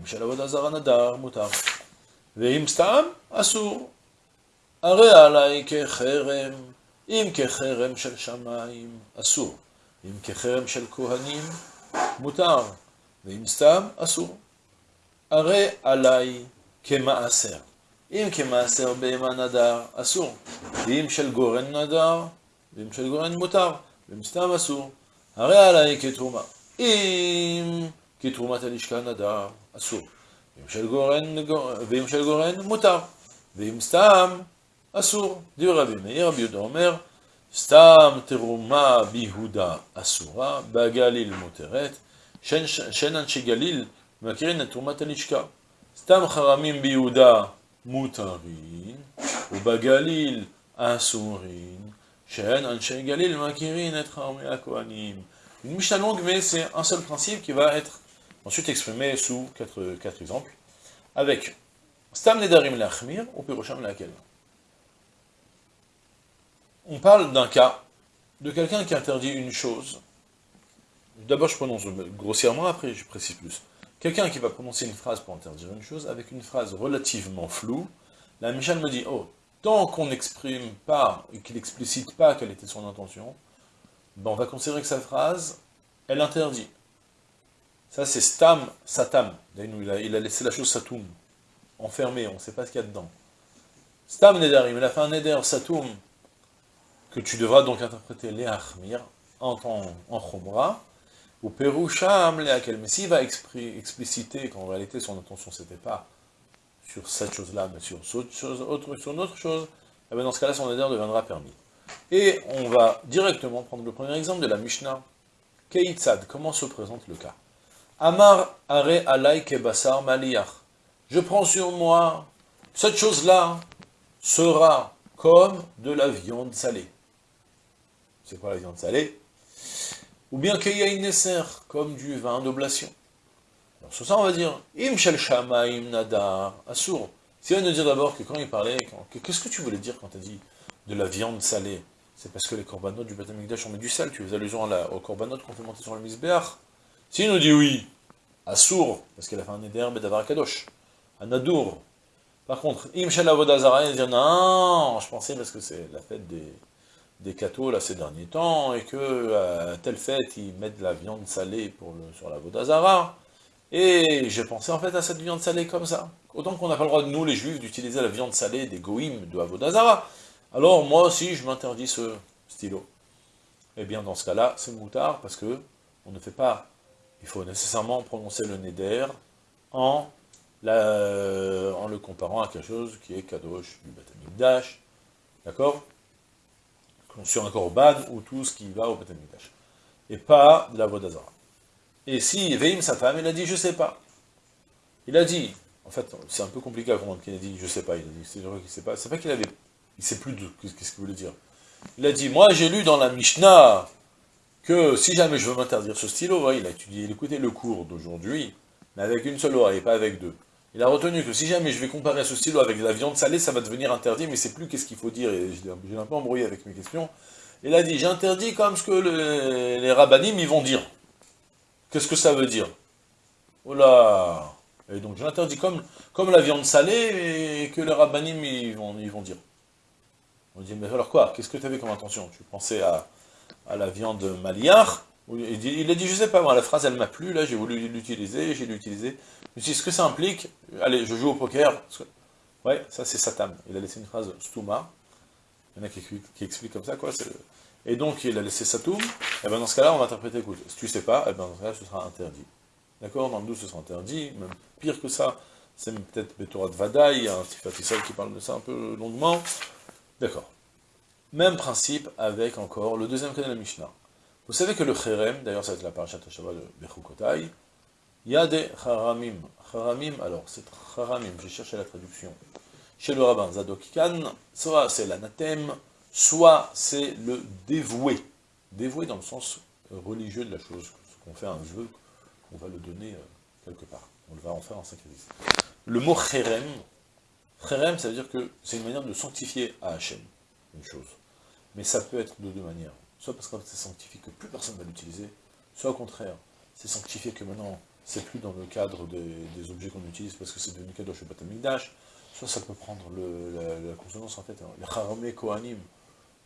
אם של עבודה זרה נדר, מותר. ואם סתם, אסור. הרי עליי כחרם, אם כחרם של שמיים, אסור. אם כחרם של כהנים, מותר. ואם סתם, אסור. הרי עליי כמעשר. אם כמעשר בהמה נדר, אסור. ואם של גורן נדר, ואם של גורן מותר. ואם סתם אסור. הרי עליי כתרומה. אם כתרומת הלשכה נדר, אסור. ואם של גורן, ואם של גורן, מותר. ואם סתם, אסור. דיבר רבי מאיר, רבי יהודה אומר, סתם תרומה ביהודה אסורה, בגליל מותרת, שאין אנשי גליל מכירים את תרומת הלשכה. סתם חרמים ביהודה מותרים, ובגליל אסורים, שאין אנשי גליל מכירים את חרמי הכהנים. Une Mishnah longue, mais c'est un seul principe qui va être ensuite exprimé sous quatre, exemples, avec Stam Nedarim Lachmir ou Pirosham Lakel. On parle d'un cas de quelqu'un qui interdit une chose. D'abord, je prononce grossièrement, après je précise plus. Quelqu'un qui va prononcer une phrase pour interdire une chose, avec une phrase relativement floue, la Michel me dit, oh, tant qu'on n'exprime pas, et qu'il n'explicite pas quelle était son intention, ben on va considérer que sa phrase, elle interdit. Ça, c'est stam, satam. Il a, laissé la chose satum, enfermée, on ne sait pas ce qu'il y a dedans. Stam nedarim, il a fait un neder satum, que tu devras donc interpréter les achmir, en, en chomra, ou perusham leakel. Mais s'il va expliciter qu'en réalité son intention c'était pas sur cette chose-là, mais sur, une autre chose, eh bien dans ce cas-là, son neder deviendra permis. Et on va directement prendre le premier exemple de la Mishnah. Keitzad, comment se présente le cas? Amar are alay kebasar maliyach. Je prends sur moi, cette chose-là sera comme de la viande salée. C'est quoi la viande salée Ou bien neser, comme du vin d'oblation. Alors sur ça on va dire, im shel shamaim nadar asur. Si on nous dire d'abord que quand il parlait, qu'est-ce que tu voulais dire quand tu as dit de la viande salée? C'est parce que les corbanotes du Batamikdash ont mis du sel, tu fais allusion à aux corbanotes qu'on fait monter sur le misbéach. S'il nous dit oui, Assour, parce qu'il a fait un éder Bedavar Kadosh, un Adour. Par contre, Im Vodazara, il dit non, je pensais parce que c'est la fête des, des cathos là ces derniers temps, et que à telle fête, ils mettent de la viande salée pour le, sur la Vodazara, et j'ai pensé en fait à cette viande salée comme ça. Autant qu'on n'a pas le droit, nous les juifs, d'utiliser la viande salée des goïms de Avodazara, alors moi aussi je m'interdis ce stylo. Eh bien dans ce cas-là, c'est moutard, parce que on ne fait pas il faut nécessairement prononcer le neder en, en le comparant à quelque chose qui est kadosh du Batamikdash, d'accord? Sur un korban ou tout ce qui va au Batamikdash. Et pas de la Vodazara. Et si Veim sa femme, il a dit je sais pas. Il a dit, en fait, c'est un peu compliqué à comprendre qu'il a dit je sais pas, il a dit c'est vrai qu'il sait pas, c'est pas qu'il avait, il sait plus de qu'est-ce qu'il voulait dire. Il a dit, moi j'ai lu dans la Mishnah, que si jamais je veux m'interdire ce stylo, il a étudié, il écoutait le cours d'aujourd'hui, mais avec une seule oreille, pas avec deux. Il a retenu que si jamais je vais comparer ce stylo avec de la viande salée, ça va devenir interdit, mais c'est plus qu'est-ce qu'il faut dire, et j'ai un peu embrouillé avec mes questions. Il a dit, j'interdis comme ce que les, les rabbinim vont dire. Qu'est-ce que ça veut dire? Oh là Et donc j'interdis comme, comme la viande salée, et que les rabbinim ils vont, vont dire. On dit, mais alors quoi? Qu'est-ce que tu avais comme intention? Tu pensais à à la viande maliar, il, a dit, je sais pas la phrase elle m'a plu, là j'ai voulu l'utiliser, j'ai l'utilisé. Suis dit, ce que ça implique, allez, je joue au poker, ouais, ça c'est Satam, il a laissé une phrase stuma, il y en a qui, expliquent comme ça, quoi, et donc il a laissé Satum, et bien dans ce cas-là, on va interpréter, écoute, si tu sais pas, et ben dans ce cas-là, ce sera interdit. D'accord? Dans le 12, ce sera interdit, même pire que ça, c'est peut-être Betorat Vadaï, un petit qui parle de ça un peu longuement. D'accord. Même principe avec encore le deuxième cas de la Mishnah. Vous savez que le Cherem, d'ailleurs ça va être la parashat Shabbat de Bechukotai, Il y a des alors, c'est Haramim, j'ai cherché la traduction. Chez le rabbin Zadok soit c'est l'anathème, soit c'est le dévoué. Dévoué dans le sens religieux de la chose, qu'on fait un vœu, qu'on va le donner euh, quelque part. On va en faire un sacrifice. Le mot Kherem, Kherem, ça veut dire que c'est une manière de sanctifier à Hachem, une chose. Mais ça peut être de deux manières. Soit parce que c'est sanctifié que plus personne ne va l'utiliser, soit au contraire, c'est sanctifié que maintenant, c'est plus dans le cadre des, objets qu'on utilise parce que c'est devenu cadeau chez Batamikdash, soit ça peut prendre la, consonance, en fait, hein. Haramé Kohanim,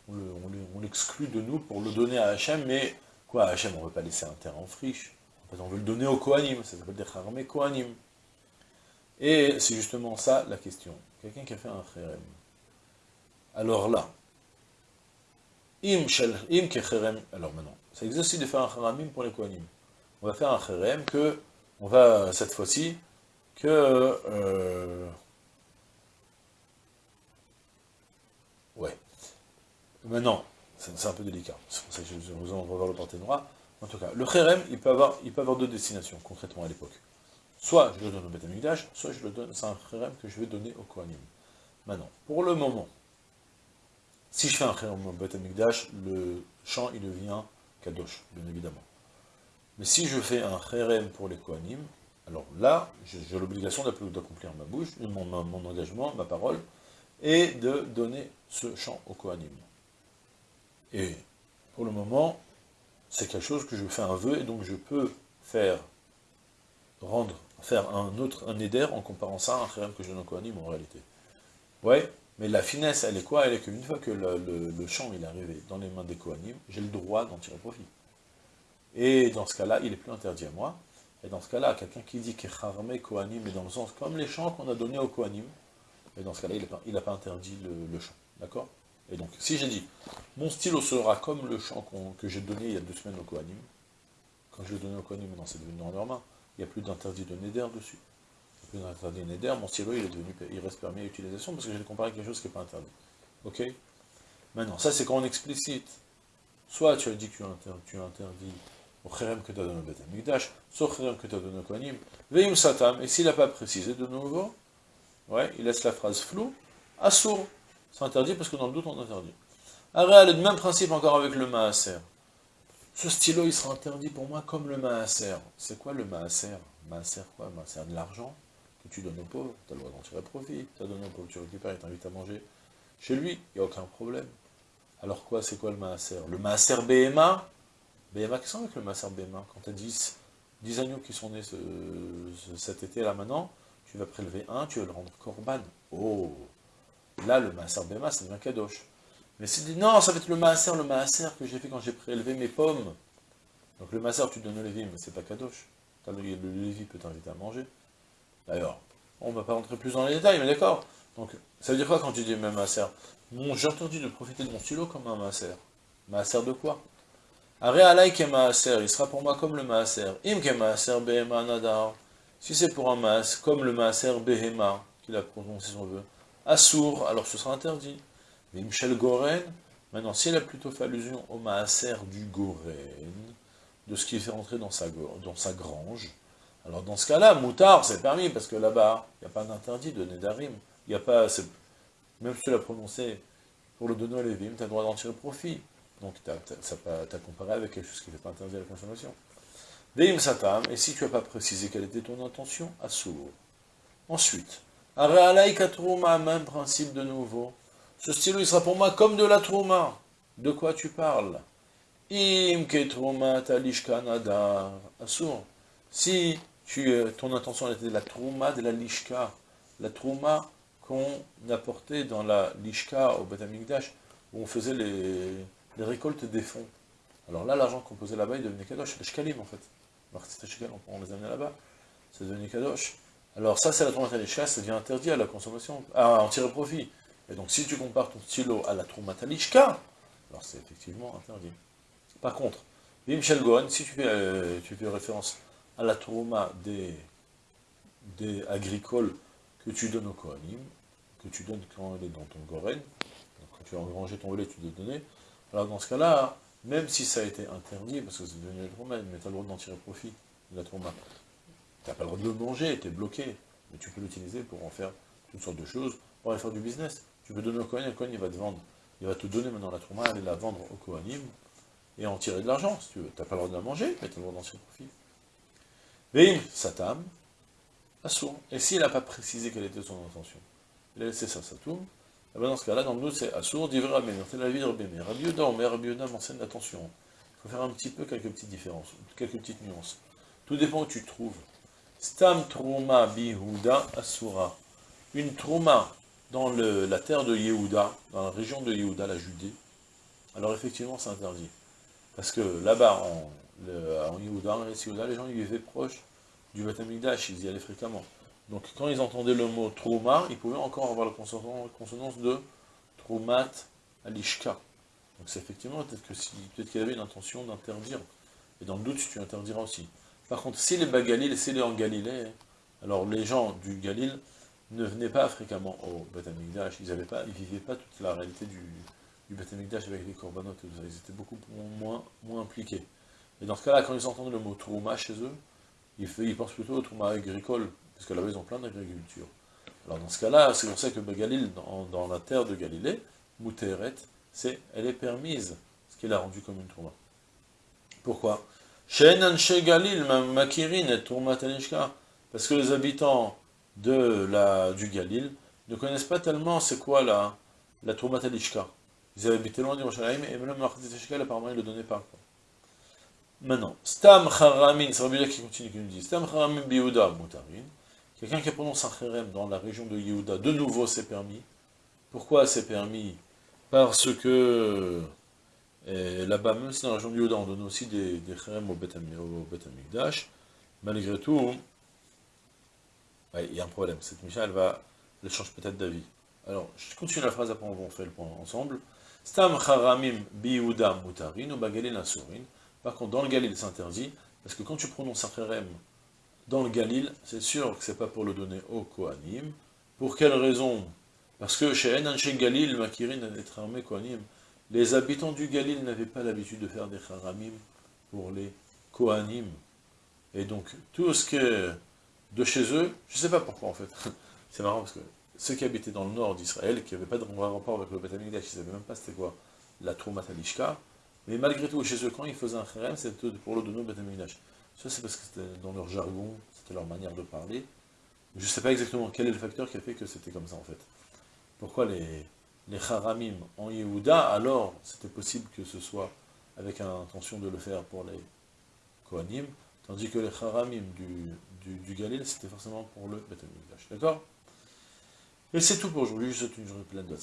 on l'exclut de nous pour le donner à Hachem, mais quoi, à Hachem, on ne veut pas laisser un terrain en friche, en fait, on veut le donner au Kohanim, ça s'appelle des Haramé Kohanim. Et c'est justement ça la question. Quelqu'un qui a fait un kherem. Alors là, im shel, im kherem, alors maintenant, ça existe aussi de faire un kharamim pour les kohanim. On va faire un kherem que, on va, cette fois-ci, que, euh, ouais, maintenant, c'est un peu délicat, c'est pour ça que je vous en revoir le porté noir. En tout cas, le kherem, il peut avoir, il peut avoir deux destinations, concrètement à l'époque. Soit je le donne au Beth soit je le donne, c'est un kherem que je vais donner au Kohanim. Maintenant, pour le moment, si je fais un kherem au Beth le chant il devient kadosh, bien évidemment. Mais si je fais un kherem pour les Kohanim, alors là, j'ai l'obligation d'accomplir ma bouche, mon, mon, engagement, ma parole, et de donner ce chant au Kohanim. Et pour le moment, c'est quelque chose que je fais un vœu, et donc je peux faire, rendre faire un autre, un éder en comparant ça à un kherem que je donne au Kohanim en réalité. Ouais, mais la finesse, elle est quoi? Elle est qu'une fois que le, chant il est arrivé dans les mains des Kohanim, j'ai le droit d'en tirer profit. Et dans ce cas-là, il est plus interdit à moi. Et dans ce cas-là, quelqu'un qui dit que Kharme Kohanim est dans le sens comme les chants qu'on a donnés au Kohanim, et dans ce cas-là, il n'a pas, interdit le, chant. D'accord? Et donc, si j'ai dit, mon stylo sera comme le chant que j'ai donné il y a deux semaines au Kohanim, quand je l'ai donné au Kohanim, maintenant c'est devenu dans leurs mains, il n'y a plus d'interdit de Neder dessus. Plus d'interdit de Neder, mon stylo il, est devenu, reste permis à utilisation parce que j'ai comparé avec quelque chose qui n'est pas interdit. Ok? Maintenant, ça c'est quand on explicite. Soit tu as dit que tu as interdit, au kherem que tu as donné au Beth Amikdash, soit au kherem que tu as donné au Kohanim, veim satam, et s'il n'a pas précisé de nouveau, ouais, il laisse la phrase floue, assour. C'est interdit parce que dans le doute on interdit. Arrêt, le même principe encore avec le maaser. Ce stylo, il sera interdit pour moi comme le maaser. C'est quoi le maaser? Maaser quoi? Maaser de l'argent? Tu donnes aux pauvres, tu as le droit d'en tirer profit, tu as donné aux pauvres, tu récupères, il t'invite à manger. Chez lui, il n'y a aucun problème. Alors quoi, c'est quoi le maaser? Le maaser BMA BMA, qu'est-ce qu'on avec le maaser BMA Quand tu as 10, 10 agneaux qui sont nés cet été là maintenant, tu vas prélever un, tu vas le rendre corban. Oh Là, le maaser BMA, c'est un kadosh. Mais c'est dit, non, ça va être le maaser, le maaser que j'ai fait quand j'ai prélevé mes pommes. Donc le maaser, tu donnes au lévi, mais c'est pas kadosh. Le, le lévi peut t'inviter à manger. D'ailleurs, on va pas rentrer plus dans les détails, mais d'accord. Donc, ça veut dire quoi quand tu dis même maaser J'ai entendu de profiter de mon stylo comme un maaser. Maaser de quoi? Are ke maaser, il sera pour moi comme le maaser. Im ke maaser behema nadar. Si c'est pour un maaser, comme le maaser behema, qu'il a prononcé son vœu. Assour, alors ce sera interdit. Mais Michel Goren, maintenant, s'il a plutôt fait allusion au maaser du Goren, de ce qui fait rentrer dans sa grange, alors dans ce cas-là, moutard, c'est permis, parce que là-bas, il n'y a pas d'interdit de Nedarim. Il n'y a pas, même si tu l'as prononcé pour le donner à Lévim, tu as le droit d'en tirer profit. Donc tu as, comparé avec quelque chose qui n'est pas interdit à la consommation. Veim satam, et si tu n'as pas précisé quelle était ton intention, assour. Ensuite, Arealaïkatrouma, même principe de nouveau. Ce stylo, il sera pour moi comme de la trouma. De quoi tu parles? Im trouma talishka nadar. Assour. Si euh, ton intention était de la trouma, de la lishka, la trouma qu'on apportait dans la lishka au Batamikdash, où on faisait les, récoltes des fonds. Alors là, l'argent qu'on posait là-bas, il devenait kadosh, le shkalim en fait. On les amenait là-bas, c'est devenu kadosh. Alors ça, c'est la trouma talishka, ça devient interdit à la consommation, à en tirer profit. Et donc, si tu compares ton stylo à la Troumatalishka, alors c'est effectivement interdit. Par contre, Michel Gohan, si tu fais, euh, tu fais référence à la Trouma des, agricoles que tu donnes au Kohanim, que tu donnes quand elle est dans ton Goren, quand tu as engrangé ton volet, tu dois donner, alors dans ce cas-là, même si ça a été interdit, parce que c'est devenu la Trouma, mais tu as le droit d'en tirer profit, de la Trouma, n'as pas le droit de le manger, tu es bloqué, mais tu peux l'utiliser pour en faire toutes sortes de choses, pour aller faire du business. Tu peux donner au Kohen, le Kohen il va te vendre, il va te donner maintenant la trouma, aller la vendre au Kohanim, et en tirer de l'argent, si tu veux. Tu n'as pas le droit de la manger, mais tu as le droit d'en tirer profit. Veim, Satam, Assour. Et s'il n'a pas précisé quelle était son intention, il a laissé ça, ça tourne, et bien dans ce cas-là, dans le doute, c'est Assour, d'Ivra c'est la vie de Rabbi Rabbi Yoda, mais Rabbi Yoda m'enseigne l'attention. Il faut faire un petit peu quelques petites différences, quelques petites nuances. Tout dépend où tu trouves. Stam Trouma Bihuda Asura. Une Trouma dans la terre de Yehuda, dans la région de Yehuda, la Judée, alors effectivement c'est interdit. Parce que là-bas, en, en Yehuda, les gens ils vivaient proches du Beth ils y allaient fréquemment. Donc quand ils entendaient le mot Trouma, ils pouvaient encore avoir la consonance de Troumat Alishka. Donc c'est effectivement peut-être que si peut-être avait une intention d'interdire. Et dans le doute, tu interdiras aussi. Par contre, si les Bagalil, si les en Galilée, alors les gens du Galil ne venaient pas fréquemment au Beth ils ne vivaient pas toute la réalité du, du Beth avec les corbanotes, ils étaient beaucoup moins impliqués. Et dans ce cas-là, quand ils entendent le mot Trouma chez eux, ils, pensent plutôt au Trouma agricole, parce que là-bas ils ont plein d'agriculture. Alors dans ce cas-là, c'est pour ça que Galil, dans, la terre de Galilée, Mouteret, c'est, elle est permise, ce qu'il a rendu comme une Trouma. Pourquoi? Galil, Makirin et Parce que les habitants de la, du Galil ne connaissent pas tellement c'est quoi la, la Trouma Ils avaient loin du Yerushalayim, et même le apparemment, ils ne le donnaient pas. Maintenant, Stam Charamin, c'est Rabbi qui continue, qui nous dit, Stam Charamin Biouda Moutarin, quelqu'un qui prononce un Cherem dans la région de Yehuda, de nouveau c'est permis. Pourquoi c'est permis? Parce que là-bas, même si dans la région de Yehuda, on donne aussi des, des Cherem au Bet Amikdash, malgré tout, il y a un problème, cette Misha, elle va, elle change peut-être d'avis. Alors, je continue la phrase, après on faire le point ensemble. Stam Charamim Biouda Moutarin, ou Bagalil Asurin, par contre, dans le Galil, c'est interdit, parce que quand tu prononces un Kherem dans le Galil, c'est sûr que c'est pas pour le donner au Kohanim. Pour quelle raison? Parce que chez Enanche Galil, Makirin, Kohanim, les habitants du Galil n'avaient pas l'habitude de faire des Haramim pour les Kohanim. Et donc, tout ce que de chez eux, je ne sais pas pourquoi en fait, c'est marrant parce que ceux qui habitaient dans le nord d'Israël, qui n'avaient pas de rapport avec le Beth ils ne savaient même pas c'était quoi la Troumat Alishka, mais malgré tout, chez eux, quand ils faisaient un kherem, c'était pour le donner au Beth Ça, c'est parce que c'était dans leur jargon, c'était leur manière de parler. Je ne sais pas exactement quel est le facteur qui a fait que c'était comme ça, en fait. Pourquoi les, les en Yehuda, alors c'était possible que ce soit avec l'intention de le faire pour les Kohanim, tandis que les haramim du, du, Galil, c'était forcément pour le Beth D'accord? Et c'est tout pour aujourd'hui, je souhaite une journée pleine de.